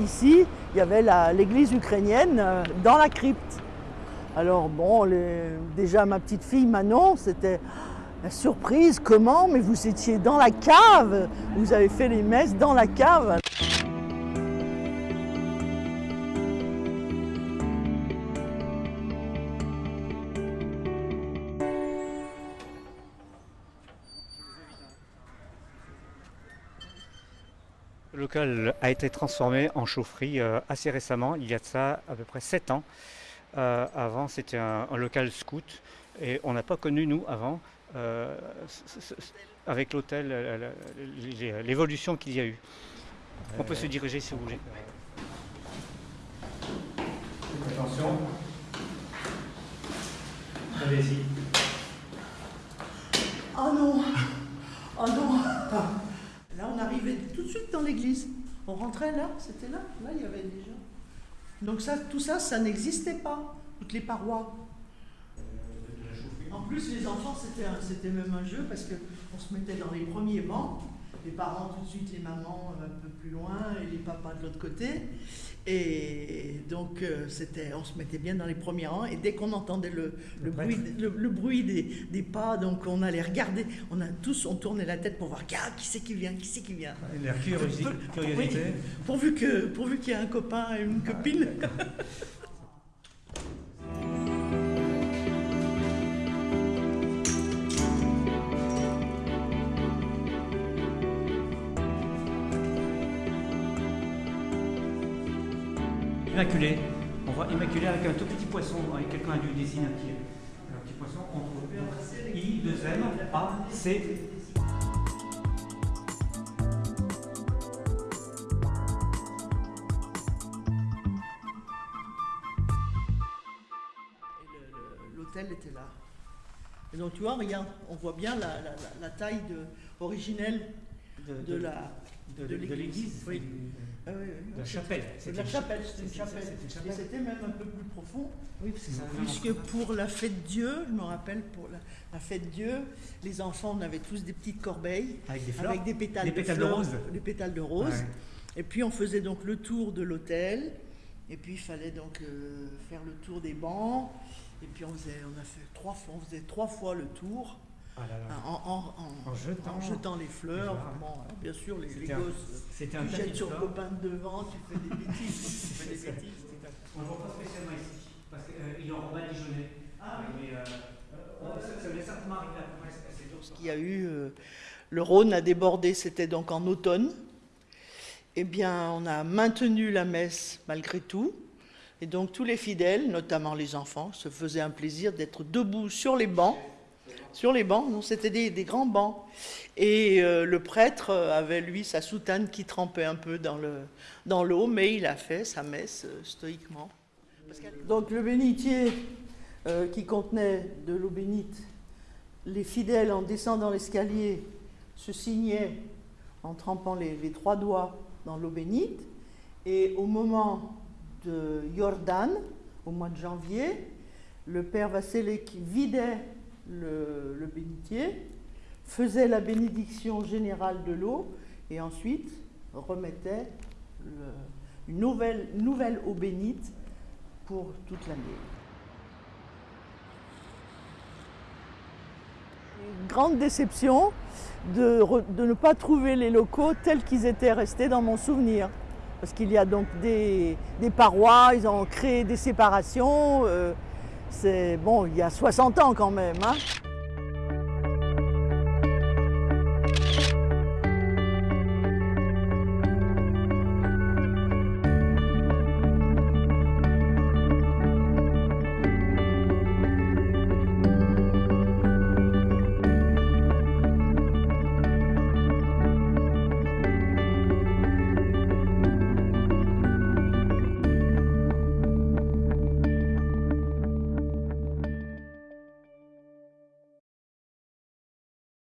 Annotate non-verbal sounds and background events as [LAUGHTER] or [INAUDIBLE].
ici, il y avait l'église ukrainienne euh, dans la crypte. Alors bon, déjà ma petite fille Manon, c'était la surprise, comment? Mais vous étiez dans la cave. Vous avez fait les messes dans la cave Le local a été transformé en chaufferie euh, assez récemment, il y a de ça à peu près 7 ans. Euh, avant, c'était un, local scout et on n'a pas connu, nous, avant, euh, avec l'hôtel, l'évolution qu'il y a eu. On peut se diriger si vous voulez. Attention. Allez-y. Oh non Oh non Là, on arrivait dans l'église. On rentrait là, c'était là. Là, il y avait déjà. Donc ça, tout ça, ça n'existait pas, toutes les parois. En plus, les enfants, c'était même un jeu parce qu'on se mettait dans les premiers bancs les parents tout de suite, les mamans un peu plus loin et les papas de l'autre côté. Et donc, euh, c'était, on se mettait bien dans les premiers rangs. Et dès qu'on entendait le, le, bruit, le, bruit des, des, pas, donc on allait regarder. On a tous, on tournait la tête pour voir qui c'est qui vient, qui c'est qui vient. L'air curiosité. pourvu que, pourvu qu'il y ait un copain et une copine. [LAUGHS] Immaculée. On voit Immaculée avec un tout petit poisson, avec quelqu'un a dû dessiner un petit, un petit poisson entre I, 2 M, A, C. L'hôtel était là. Et donc tu vois, regarde, on voit bien la, taille originelle de, de, la de, l'église. Oui. Ah la chapelle. C'est la chapelle, c'était une chapelle. Et c'était même un peu plus profond. Oui, Puisque pour la fête Dieu, je me rappelle, pour la, fête Dieu, les enfants, on avait tous des petites corbeilles avec des, fleurs, des pétales, des pétales de, rose. Des pétales de rose. Et puis on faisait donc le tour de l'hôtel. Et puis il fallait donc euh, faire le tour des bancs. Et puis on faisait, on a fait trois fois, on faisait trois fois le tour. Ah en, jetant, les fleurs. bien sûr, les, les gosses, c'était un jettent sur le copain de devant, tu fais des bêtises. [LAUGHS] tu fais des bêtises. On ne voit pas spécialement ici, parce qu'il est en Badigeonnais. Ah oui. Mais, euh, euh, ça, ça certainement arriver à Ce qu'il y a eu, euh, le Rhône a débordé, c'était donc en automne. Eh bien, on a maintenu la messe malgré tout. Et donc tous les fidèles, notamment les enfants, se faisaient un plaisir d'être debout sur les bancs sur les bancs, non, c'était des, grands bancs. Et euh, le prêtre avait, lui, sa soutane qui trempait un peu dans l'eau, dans mais il a fait sa messe euh, stoïquement. Donc le bénitier euh, qui contenait de l'eau bénite, les fidèles, en descendant l'escalier, se signaient en trempant les, trois doigts dans l'eau bénite. Et au moment de Jordan, au mois de janvier, le père Vassilek vidait le, bénitier, faisait la bénédiction générale de l'eau et ensuite remettait une nouvelle, nouvelle eau bénite pour toute l'année. grande déception de, ne pas trouver les locaux tels qu'ils étaient restés dans mon souvenir. Parce qu'il y a donc des, parois, ils ont créé des séparations. Euh, c'est bon, il y a 60 ans quand même. Hein